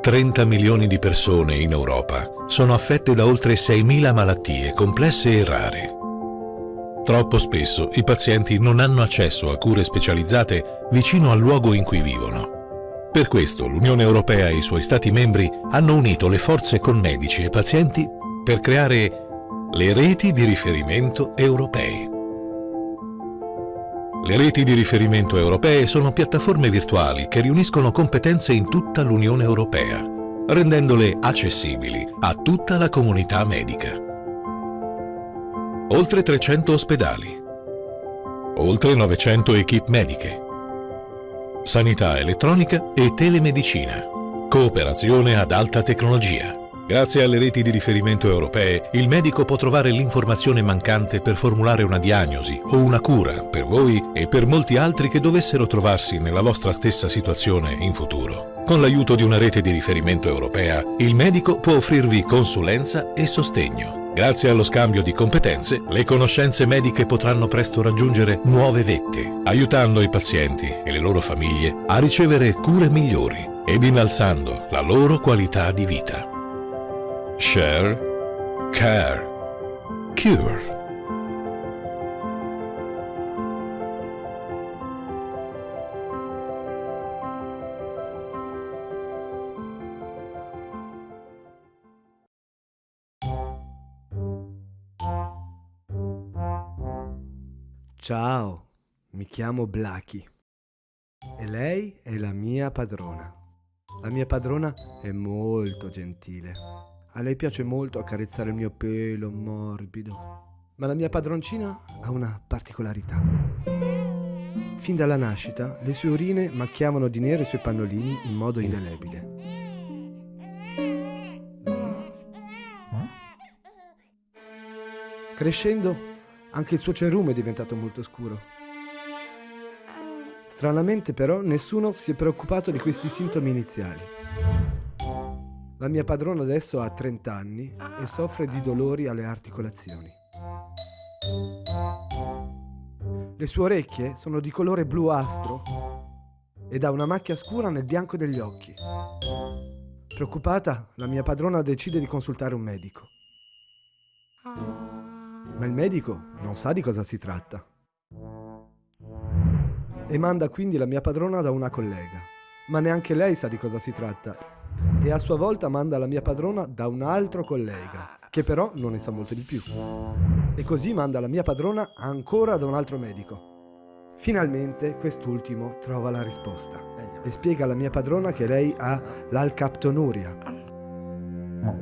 30 milioni di persone in Europa sono affette da oltre 6.000 malattie complesse e rare. Troppo spesso i pazienti non hanno accesso a cure specializzate vicino al luogo in cui vivono. Per questo l'Unione Europea e i suoi Stati membri hanno unito le forze con medici e pazienti per creare le reti di riferimento europee. Le reti di riferimento europee sono piattaforme virtuali che riuniscono competenze in tutta l'Unione Europea, rendendole accessibili a tutta la comunità medica. Oltre 300 ospedali, oltre 900 equip mediche, sanità elettronica e telemedicina, cooperazione ad alta tecnologia. Grazie alle reti di riferimento europee, il medico può trovare l'informazione mancante per formulare una diagnosi o una cura per voi e per molti altri che dovessero trovarsi nella vostra stessa situazione in futuro. Con l'aiuto di una rete di riferimento europea, il medico può offrirvi consulenza e sostegno. Grazie allo scambio di competenze, le conoscenze mediche potranno presto raggiungere nuove vette, aiutando i pazienti e le loro famiglie a ricevere cure migliori ed innalzando la loro qualità di vita. Share, care, cure. Ciao, mi chiamo Blackie e lei è la mia padrona. La mia padrona è molto gentile. A lei piace molto accarezzare il mio pelo morbido. Ma la mia padroncina ha una particolarità. Fin dalla nascita, le sue urine macchiavano di nero i suoi pannolini in modo indelebile. Crescendo, anche il suo cerume è diventato molto scuro. Stranamente però nessuno si è preoccupato di questi sintomi iniziali. La mia padrona adesso ha 30 anni e soffre di dolori alle articolazioni. Le sue orecchie sono di colore bluastro ed ha una macchia scura nel bianco degli occhi. Preoccupata, la mia padrona decide di consultare un medico. Ma il medico non sa di cosa si tratta. E manda quindi la mia padrona da una collega. Ma neanche lei sa di cosa si tratta. E a sua volta manda la mia padrona da un altro collega, che però non ne sa molto di più. E così manda la mia padrona ancora da un altro medico. Finalmente quest'ultimo trova la risposta e spiega alla mia padrona che lei ha l'alcaptonuria.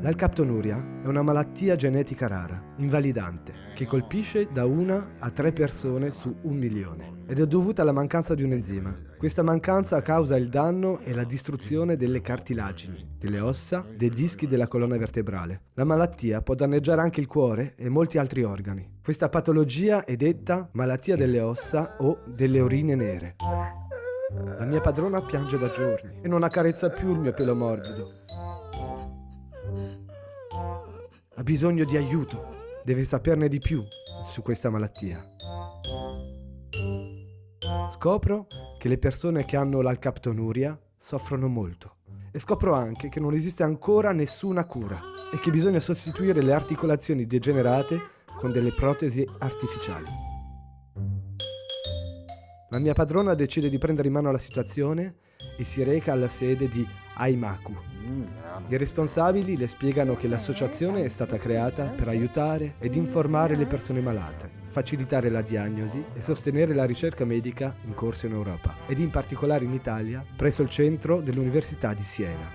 L'alcaptonuria è una malattia genetica rara, invalidante, che colpisce da una a tre persone su un milione ed è dovuta alla mancanza di un enzima. Questa mancanza causa il danno e la distruzione delle cartilagini, delle ossa, dei dischi della colonna vertebrale. La malattia può danneggiare anche il cuore e molti altri organi. Questa patologia è detta malattia delle ossa o delle urine nere. La mia padrona piange da giorni e non accarezza più il mio pelo morbido. Ha bisogno di aiuto, deve saperne di più su questa malattia. Scopro che le persone che hanno l'alcaptonuria soffrono molto e scopro anche che non esiste ancora nessuna cura e che bisogna sostituire le articolazioni degenerate con delle protesi artificiali. La mia padrona decide di prendere in mano la situazione e si reca alla sede di Aimaku. I responsabili le spiegano che l'associazione è stata creata per aiutare ed informare le persone malate, facilitare la diagnosi e sostenere la ricerca medica in corso in Europa ed in particolare in Italia presso il centro dell'Università di Siena.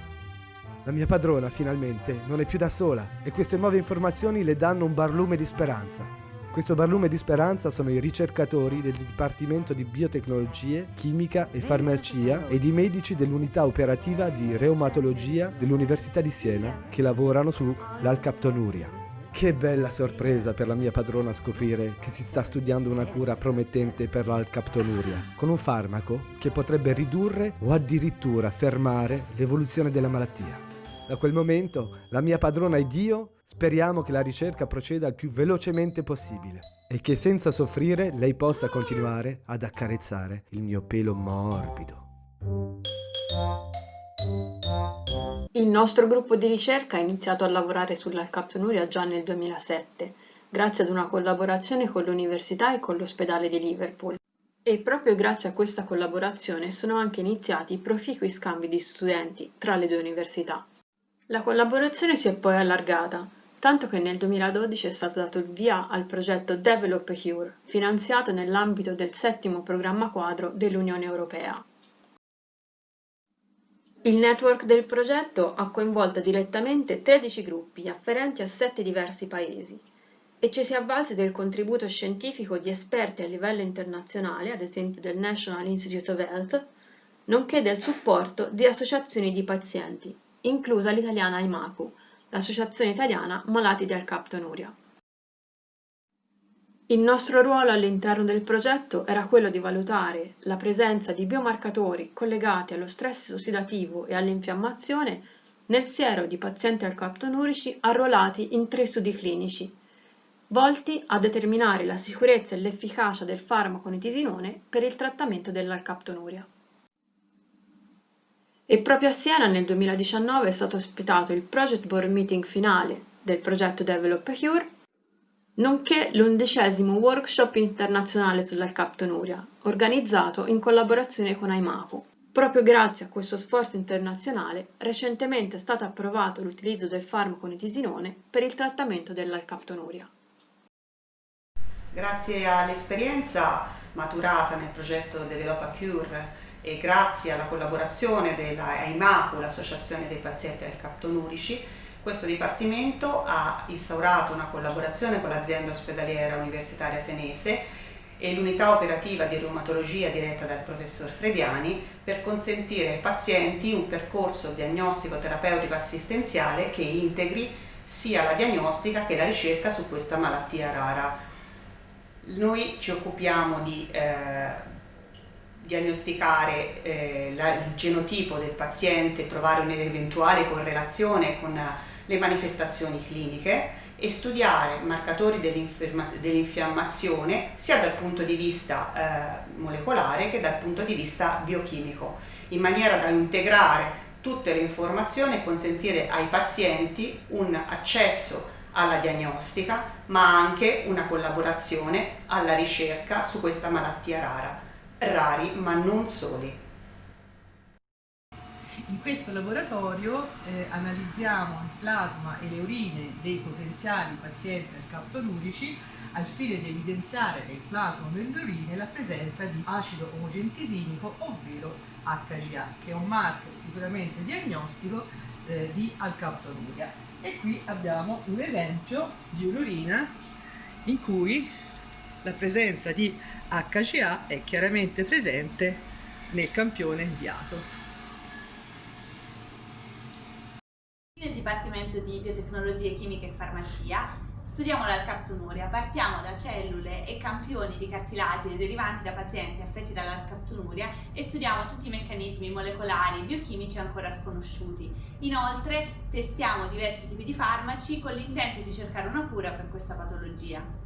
La mia padrona finalmente non è più da sola e queste nuove informazioni le danno un barlume di speranza. Questo barlume di speranza sono i ricercatori del Dipartimento di Biotecnologie, Chimica e Farmacia ed i medici dell'unità operativa di reumatologia dell'Università di Siena che lavorano sull'alcaptonuria. Che bella sorpresa per la mia padrona scoprire che si sta studiando una cura promettente per l'alcaptonuria, con un farmaco che potrebbe ridurre o addirittura fermare l'evoluzione della malattia. Da quel momento la mia padrona ed io speriamo che la ricerca proceda il più velocemente possibile e che senza soffrire lei possa continuare ad accarezzare il mio pelo morbido. Il nostro gruppo di ricerca ha iniziato a lavorare sull'alcaptonuria già nel 2007, grazie ad una collaborazione con l'università e con l'ospedale di Liverpool. E proprio grazie a questa collaborazione sono anche iniziati proficui scambi di studenti tra le due università. La collaborazione si è poi allargata, tanto che nel 2012 è stato dato il via al progetto Develop Cure, finanziato nell'ambito del settimo programma quadro dell'Unione Europea. Il network del progetto ha coinvolto direttamente 13 gruppi afferenti a 7 diversi paesi, e ci si avvalse del contributo scientifico di esperti a livello internazionale, ad esempio del National Institute of Health, nonché del supporto di associazioni di pazienti, inclusa l'italiana IMACU, l'Associazione Italiana Malati di Alcaptonuria. Il nostro ruolo all'interno del progetto era quello di valutare la presenza di biomarcatori collegati allo stress ossidativo e all'infiammazione nel siero di pazienti alcaptonurici arruolati in tre studi clinici volti a determinare la sicurezza e l'efficacia del farmaco nitisinone per il trattamento dell'alcaptonuria. E proprio a Siena nel 2019 è stato ospitato il Project Board Meeting finale del progetto Develop a Cure, nonché l'undicesimo workshop internazionale sull'alcaptonuria, organizzato in collaborazione con AIMAPO. Proprio grazie a questo sforzo internazionale, recentemente è stato approvato l'utilizzo del farmaco nitisinone per il trattamento dell'alcaptonuria. Grazie all'esperienza maturata nel progetto Develop a Cure e grazie alla collaborazione della AIMACU, l'Associazione dei Pazienti al Captonurici, questo Dipartimento ha instaurato una collaborazione con l'azienda ospedaliera universitaria senese e l'unità operativa di reumatologia diretta dal professor Frediani per consentire ai pazienti un percorso diagnostico terapeutico assistenziale che integri sia la diagnostica che la ricerca su questa malattia rara. Noi ci occupiamo di eh, diagnosticare eh, la, il genotipo del paziente, trovare un'eventuale correlazione con le manifestazioni cliniche e studiare marcatori dell'infiammazione sia dal punto di vista eh, molecolare che dal punto di vista biochimico, in maniera da integrare tutte le informazioni e consentire ai pazienti un accesso alla diagnostica, ma anche una collaborazione alla ricerca su questa malattia rara. Rari, ma non soli. In questo laboratorio eh, analizziamo il plasma e le urine dei potenziali pazienti alcaptonurici al fine di evidenziare nel plasma o nelle urine la presenza di acido omogentisinico, ovvero HGA, che è un marker sicuramente diagnostico eh, di alcaptonuria e qui abbiamo un esempio di un'urina in cui la presenza di HCA è chiaramente presente nel campione inviato. Nel Dipartimento di Biotecnologie Chimiche e Farmacia Studiamo l'alcaptonuria, partiamo da cellule e campioni di cartilagine derivanti da pazienti affetti dall'alcaptonuria e studiamo tutti i meccanismi molecolari e biochimici ancora sconosciuti. Inoltre testiamo diversi tipi di farmaci con l'intento di cercare una cura per questa patologia.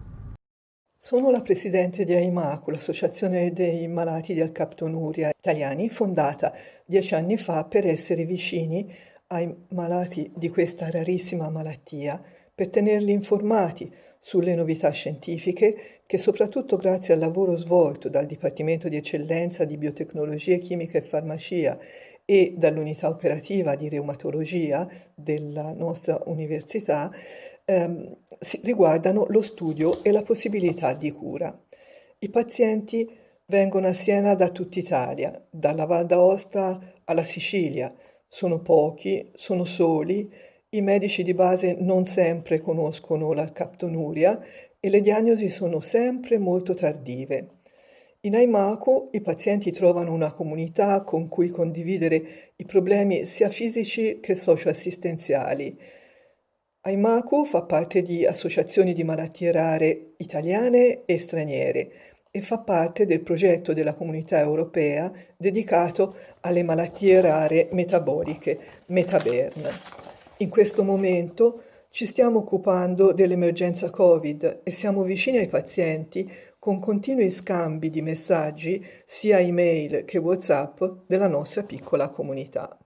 Sono la presidente di AIMACU, l'Associazione dei Malati di Alcaptonuria Italiani, fondata dieci anni fa per essere vicini ai malati di questa rarissima malattia per tenerli informati sulle novità scientifiche che soprattutto grazie al lavoro svolto dal Dipartimento di Eccellenza di Biotecnologie, Chimica e Farmacia e dall'unità operativa di reumatologia della nostra università ehm, riguardano lo studio e la possibilità di cura. I pazienti vengono a Siena da tutta Italia, dalla Val d'Aosta alla Sicilia, sono pochi, sono soli i medici di base non sempre conoscono la captonuria e le diagnosi sono sempre molto tardive. In Aimaco i pazienti trovano una comunità con cui condividere i problemi sia fisici che socioassistenziali. Aimaco fa parte di associazioni di malattie rare italiane e straniere e fa parte del progetto della comunità europea dedicato alle malattie rare metaboliche, Metabern. In questo momento ci stiamo occupando dell'emergenza Covid e siamo vicini ai pazienti con continui scambi di messaggi sia email che WhatsApp della nostra piccola comunità.